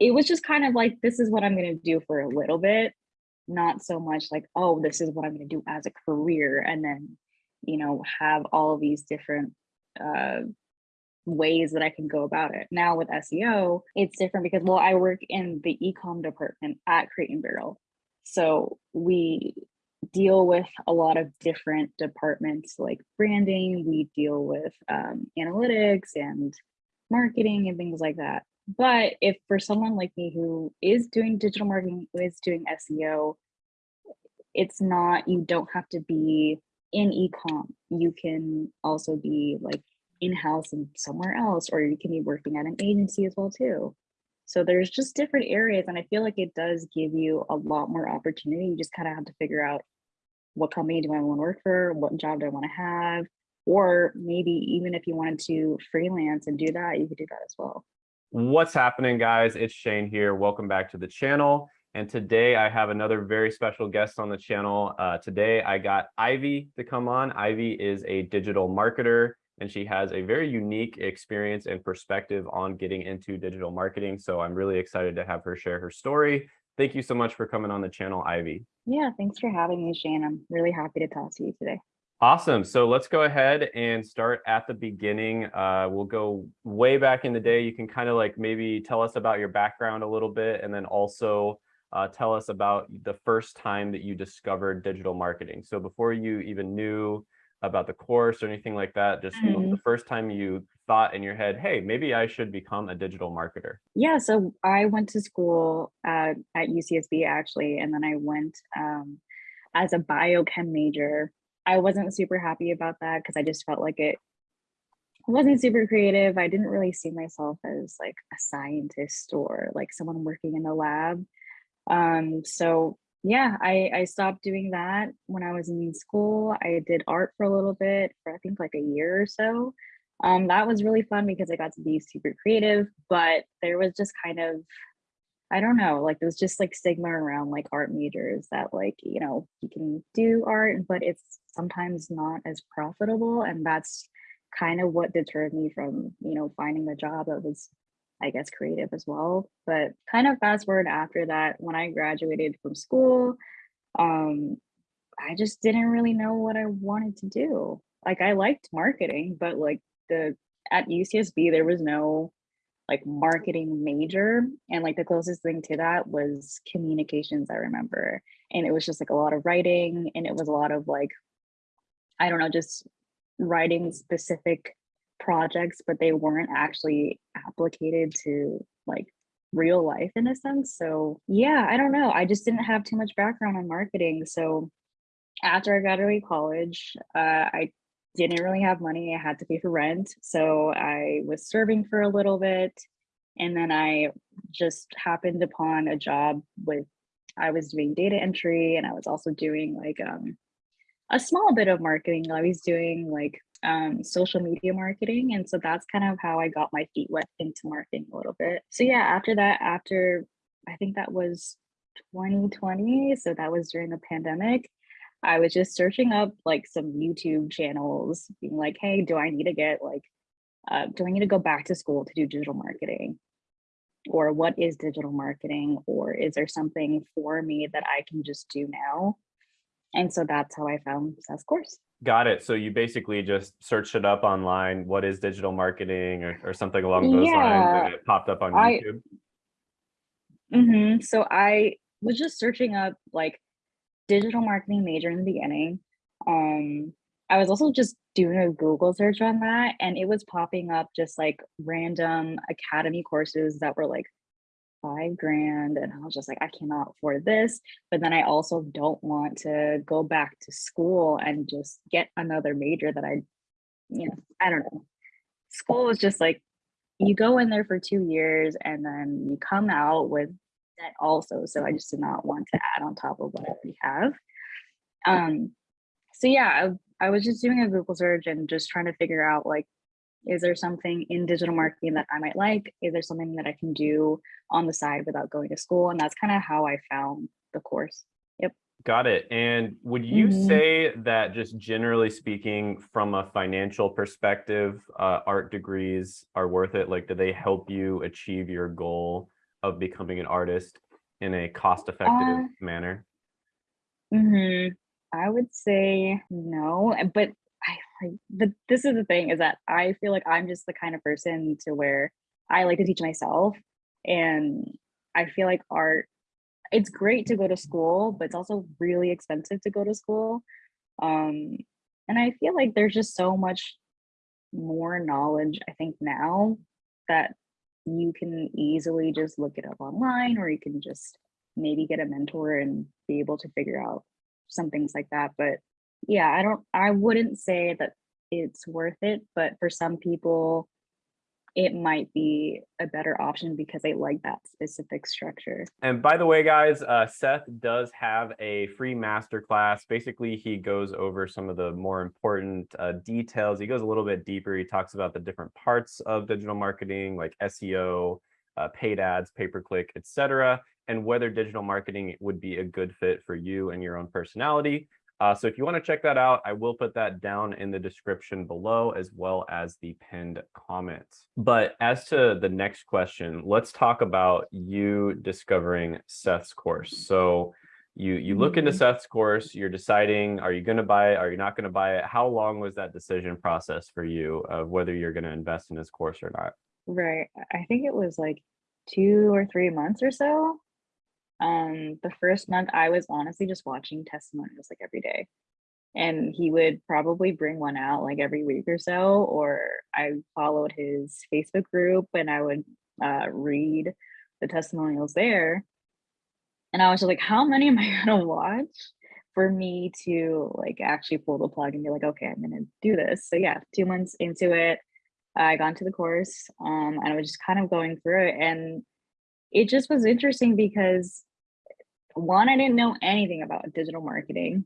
it was just kind of like, this is what I'm going to do for a little bit, not so much like, oh, this is what I'm going to do as a career. And then, you know, have all of these different uh, ways that I can go about it. Now with SEO, it's different because, well, I work in the ecom department at and Barrel. So we deal with a lot of different departments like branding, we deal with um, analytics and marketing and things like that. But if for someone like me who is doing digital marketing, who is doing SEO, it's not, you don't have to be in ecom. You can also be like in-house and somewhere else, or you can be working at an agency as well too. So there's just different areas and I feel like it does give you a lot more opportunity. You just kind of have to figure out what company do I want to work for? What job do I want to have? Or maybe even if you wanted to freelance and do that, you could do that as well. What's happening guys? It's Shane here. Welcome back to the channel. And today I have another very special guest on the channel. Uh, today I got Ivy to come on. Ivy is a digital marketer and she has a very unique experience and perspective on getting into digital marketing. So I'm really excited to have her share her story. Thank you so much for coming on the channel, Ivy. Yeah, thanks for having me, Shane. I'm really happy to talk to you today. Awesome. So let's go ahead and start at the beginning. Uh, we'll go way back in the day. You can kind of like maybe tell us about your background a little bit and then also uh, tell us about the first time that you discovered digital marketing. So before you even knew about the course or anything like that, just mm. the first time you thought in your head, hey, maybe I should become a digital marketer? Yeah, so I went to school at, at UCSB actually, and then I went um, as a biochem major. I wasn't super happy about that because I just felt like it wasn't super creative. I didn't really see myself as like a scientist or like someone working in the lab. Um, so yeah, I, I stopped doing that when I was in school. I did art for a little bit for I think like a year or so. Um, that was really fun because I got to be super creative, but there was just kind of, I don't know, like there's just like stigma around like art majors that like, you know, you can do art, but it's sometimes not as profitable. And that's kind of what deterred me from, you know, finding a job that was I guess, creative as well. But kind of fast forward after that, when I graduated from school, um, I just didn't really know what I wanted to do. Like I liked marketing, but like the at UCSB there was no like marketing major and like the closest thing to that was communications I remember and it was just like a lot of writing and it was a lot of like I don't know just writing specific projects, but they weren't actually applicated to like real life in a sense. So yeah, I don't know. I just didn't have too much background on marketing. So after I graduated college, uh, I didn't really have money. I had to pay for rent. So I was serving for a little bit. And then I just happened upon a job with, I was doing data entry and I was also doing like um, a small bit of marketing. I was doing like um, social media marketing. And so that's kind of how I got my feet wet into marketing a little bit. So yeah, after that, after I think that was 2020, so that was during the pandemic, I was just searching up like some YouTube channels, being like, hey, do I need to get like, uh, do I need to go back to school to do digital marketing? Or what is digital marketing? Or is there something for me that I can just do now? And so that's how I found Seth's course. Got it. So you basically just searched it up online. What is digital marketing or, or something along those yeah, lines and it popped up on I, YouTube? Mm -hmm. So I was just searching up like digital marketing major in the beginning. Um, I was also just doing a Google search on that and it was popping up just like random academy courses that were like five grand and I was just like, I cannot afford this. But then I also don't want to go back to school and just get another major that I, you know, I don't know. School was just like, you go in there for two years and then you come out with that also. So I just did not want to add on top of what I already have. Um, so yeah, I, I was just doing a Google search and just trying to figure out like is there something in digital marketing that I might like? Is there something that I can do on the side without going to school? And that's kind of how I found the course. Yep. Got it. And would you mm -hmm. say that just generally speaking, from a financial perspective, uh, art degrees are worth it? Like, do they help you achieve your goal of becoming an artist in a cost-effective Uh, manner? hmm I would say no, uh, but I like, but this is the thing is that I feel like I'm just the kind of person to where I like to teach myself. And I feel like art, it's great to go to school, but it's also really expensive to go to school. Um, and I feel like there's just so much more knowledge, I think now that you can easily just look it up online or you can just maybe get a mentor and be able to figure out some things like that. But yeah, I don't, I wouldn't say that it's worth it, but for some people, it might be a better option because they like that specific structure. And by the way, guys, uh, Seth does have a free masterclass. Basically, he goes over some of the more important uh, details. He goes a little bit deeper. He talks about the different parts of digital marketing, like SEO, uh, paid ads, pay-per-click, etc., and whether digital marketing would be a good fit for you and your own personality. Uh, so if you want to check that out, I will put that down in the description below as well as the pinned comments. But as to the next question, let's talk about you discovering Seth's course. So you you look into Mhm. Seth's course, you're deciding, are you going to buy it? Are you not going to buy it? How long was that decision process for you of whether you're going to invest in his course or not? Right. I think it was like two or three months or so. Um, the first month I was honestly just watching testimonials like every day. And he would probably bring one out like every week or so, or I followed his Facebook group and I would uh, read the testimonials there. And I was just like, how many am I gonna watch for me to like actually pull the plug and be like, okay, I'm gonna do this. So yeah, two months into it, I got into the course um, and I was just kind of going through it. And it just was interesting because one, I didn't know anything about digital marketing.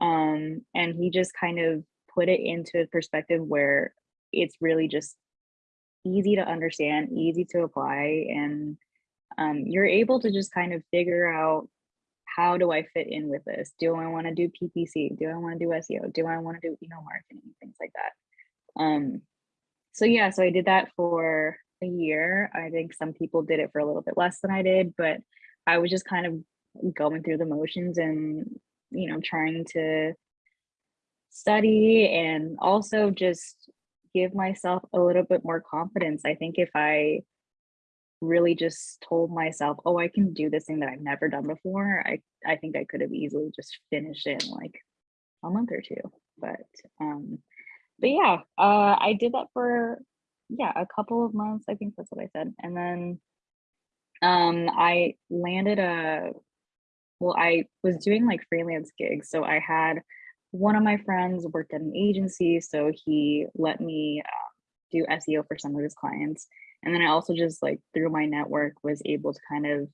Um, and he just kind of put it into a perspective where it's really just easy to understand, easy to apply, and um, you're able to just kind of figure out how do I fit in with this? Do I want to do PPC? Do I want to do SEO? Do I want to do email marketing? Things like that. Um, so yeah, so I did that for a year. I think some people did it for a little bit less than I did, but I was just kind of going through the motions and you know trying to study and also just give myself a little bit more confidence. I think if I really just told myself, "Oh, I can do this thing that I've never done before," I I think I could have easily just finished it in like a month or two. But um, but yeah, uh, I did that for yeah a couple of months. I think that's what I said, and then um, I landed a well, I was doing like freelance gigs. So I had one of my friends worked at an agency, so he let me uh, do SEO for some of his clients. And then I also just like through my network was able to kind of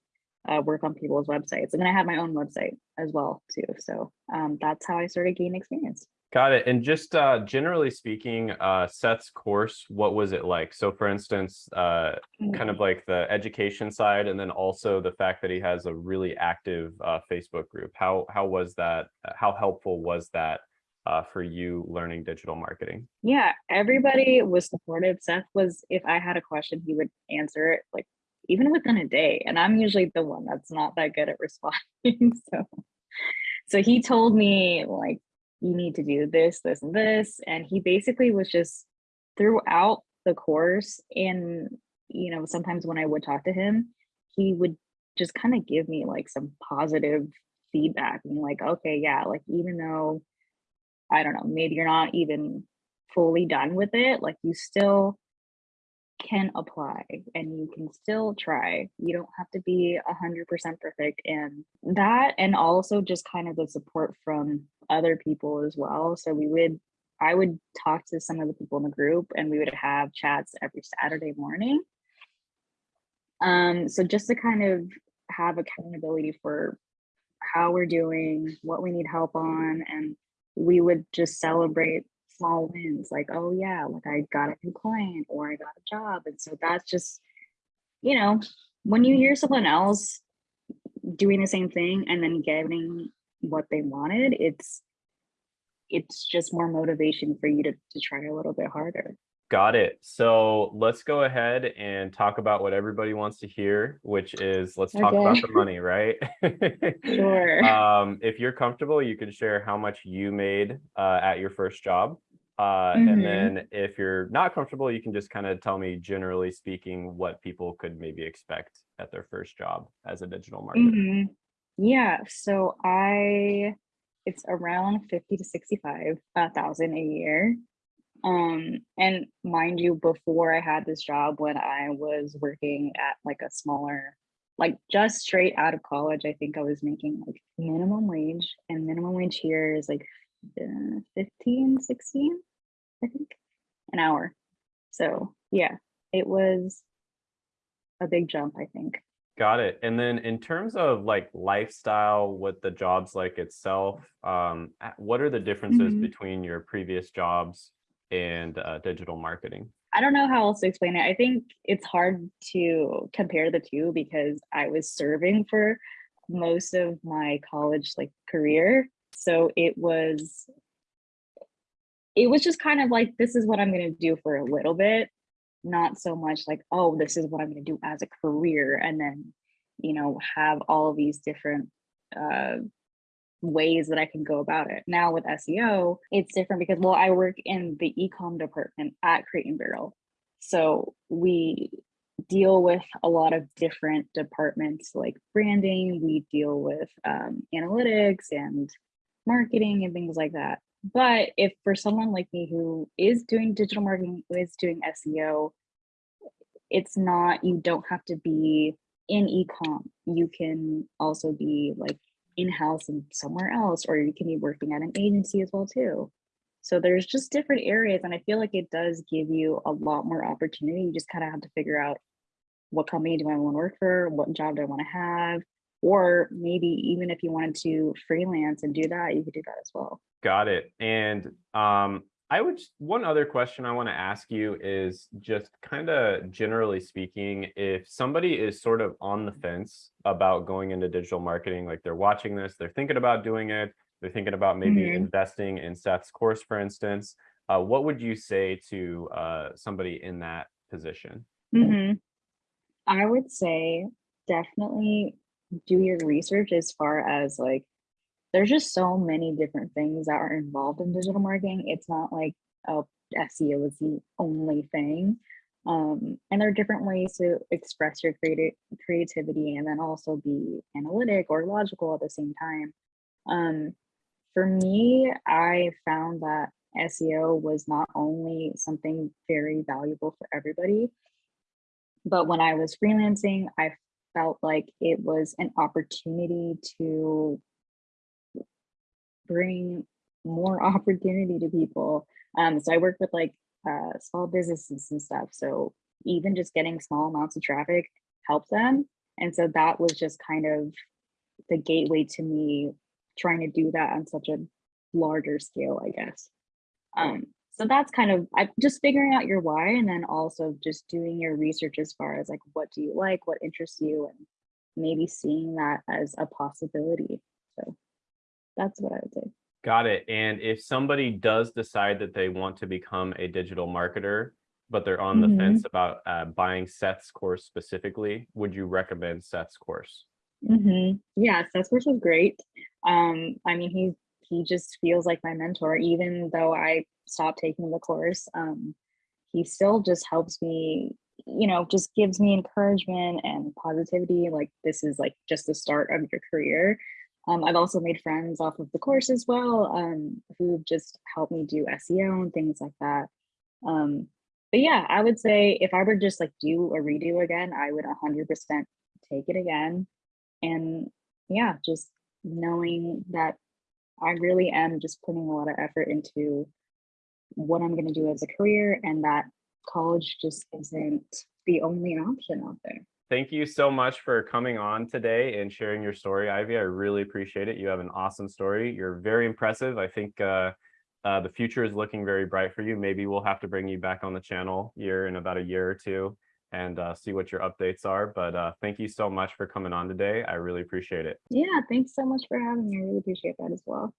uh, work on people's websites. And then I had my own website as well too. So um, that's how I started gaining experience. Got it. And just uh, generally speaking, uh, Seth's course, what was it like? So for instance, uh, kind of like the education side, and then also the fact that he has a really active uh, Facebook group. How how was that? How helpful was that uh, for you learning digital marketing? Yeah, everybody was supportive. Seth was, if I had a question, he would answer it like even within a day. And I'm usually the one that's not that good at responding. so so he told me like you need to do this, this, and this. And he basically was just throughout the course. And, you know, sometimes when I would talk to him, he would just kind of give me like some positive feedback and like, okay, yeah, like even though I don't know, maybe you're not even fully done with it, like you still can apply and you can still try. You don't have to be a hundred percent perfect and that and also just kind of the support from other people as well. So we would I would talk to some of the people in the group and we would have chats every Saturday morning. Um, so just to kind of have accountability for how we're doing, what we need help on, and we would just celebrate small wins like, oh yeah, like I got a new client or I got a job. And so that's just, you know, when you hear someone else doing the same thing and then getting what they wanted, it's it's just more motivation for you to, to try a little bit harder. Got it. So let's go ahead and talk about what everybody wants to hear, which is let's talk about the money, right? Sure. Um, if you're comfortable, you can share how much you made uh, at your first job. Uh, and Mhm. then if you're not comfortable, you can just kind of tell me, generally speaking, what people could maybe expect at their first job as a digital marketer. Mhm. Yeah, so I it's around 50 to 65 uh, a year. Um, and mind you, before I had this job when I was working at like a smaller, like just straight out of college, I think I was making like minimum wage and minimum wage here is like 15, 16, I think, an hour. So yeah, it was a big jump, I think. Got it. And then in terms of like lifestyle, what the job's like itself, um, what are the differences Mhm. between your previous jobs and uh, digital marketing? I don't know how else to explain it. I think it's hard to compare the two because I was serving for most of my college like career. So it was it was just kind of like this is what I'm going to do for a little bit, not so much like oh this is what I'm going to do as a career and then you know have all of these different uh ways that I can go about it. Now with SEO, it's different because well, I work in the ecom department at Crate and Barrel. So we deal with a lot of different departments like branding, we deal with um, analytics and marketing and things like that. But if for someone like me who is doing digital marketing, who is doing SEO, it's not, you don't have to be in ecom. You can also be like in-house and somewhere else, or you can be working at an agency as well too. So there's just different areas, and I feel like it does give you a lot more opportunity. You just kind of have to figure out what company do I want to work for, what job do I want to have, or maybe even if you wanted to freelance and do that, you could do that as well. Got it. And um, I would one other question I want to ask you is just kind of generally speaking, if somebody is sort of on the fence about going into digital marketing, like they're watching this, they're thinking about doing it, they're thinking about maybe Mhm. investing in Seth's course, for instance, uh, what would you say to uh, somebody in that position? Mhm. I would say definitely do your research as far as like there's just so many different things that are involved in digital marketing. It's not like oh SEO is the only thing. Um, and there are different ways to express your creative creativity and then also be analytic or logical at the same time. Um, for me, I found that SEO was not only something very valuable for everybody, but when I was freelancing, I felt like it was an opportunity to bring more opportunity to people. Um, so I work with like uh, small businesses and stuff. So even just getting small amounts of traffic helped them. And so that was just kind of the gateway to me trying to do that on such a larger scale, I guess. Um, so that's kind of I, just figuring out your why and then also just doing your research as far as like what do you like, what interests you, and maybe seeing that as a possibility. So that's what I would say. Got it. And if somebody does decide that they want to become a digital marketer, but they're on the Mhm. fence about uh, buying Seth's course specifically, would you recommend Seth's course? hmm Yeah, course was great. Um, I mean, he he just feels like my mentor, even though I stopped taking the course. Um, he still just helps me, you know, just gives me encouragement and positivity. Like this is like just the start of your career. Um, I've also made friends off of the course as well, um, who just helped me do SEO and things like that. Um, but yeah, I would say if I were just like do a redo again, I would 100% take it again and yeah, just knowing that I really am just putting a lot of effort into what I'm going to do as a career and that college just isn't the only option out there. Thank you so much for coming on today and sharing your story, Ivy. I really appreciate it. You have an awesome story. You're very impressive. I think uh, uh, the future is looking very bright for you. Maybe we'll have to bring you back on the channel here in about a year or two and uh, see what your updates are. But uh, thank you so much for coming on today. I really appreciate it. Yeah, thanks so much for having me. I really appreciate that as well.